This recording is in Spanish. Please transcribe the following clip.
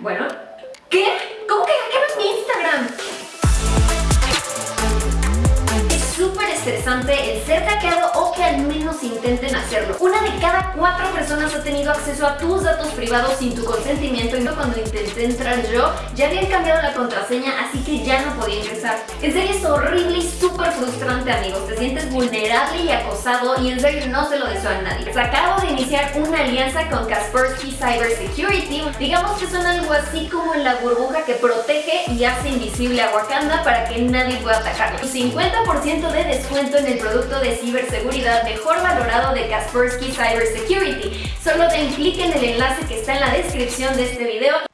Bueno, ¿qué? ¿Cómo que hackearon mi Instagram? Es súper estresante el ser hackeado o que al menos intenten hacerlo. Una de cada cuatro personas ha tenido acceso a tus datos privados sin tu consentimiento y cuando intenté entrar yo ya habían cambiado la contraseña así que ya no podía ingresar. En serio es horrible y súper frustrante amigos, te sientes vulnerable y acosado y en serio no se lo deseo a nadie. Una alianza con Kaspersky Cyber Security, digamos que son algo así como la burbuja que protege y hace invisible a Wakanda para que nadie pueda atacarlo. 50% de descuento en el producto de ciberseguridad mejor valorado de Kaspersky Cyber Security. Solo den clic en el enlace que está en la descripción de este video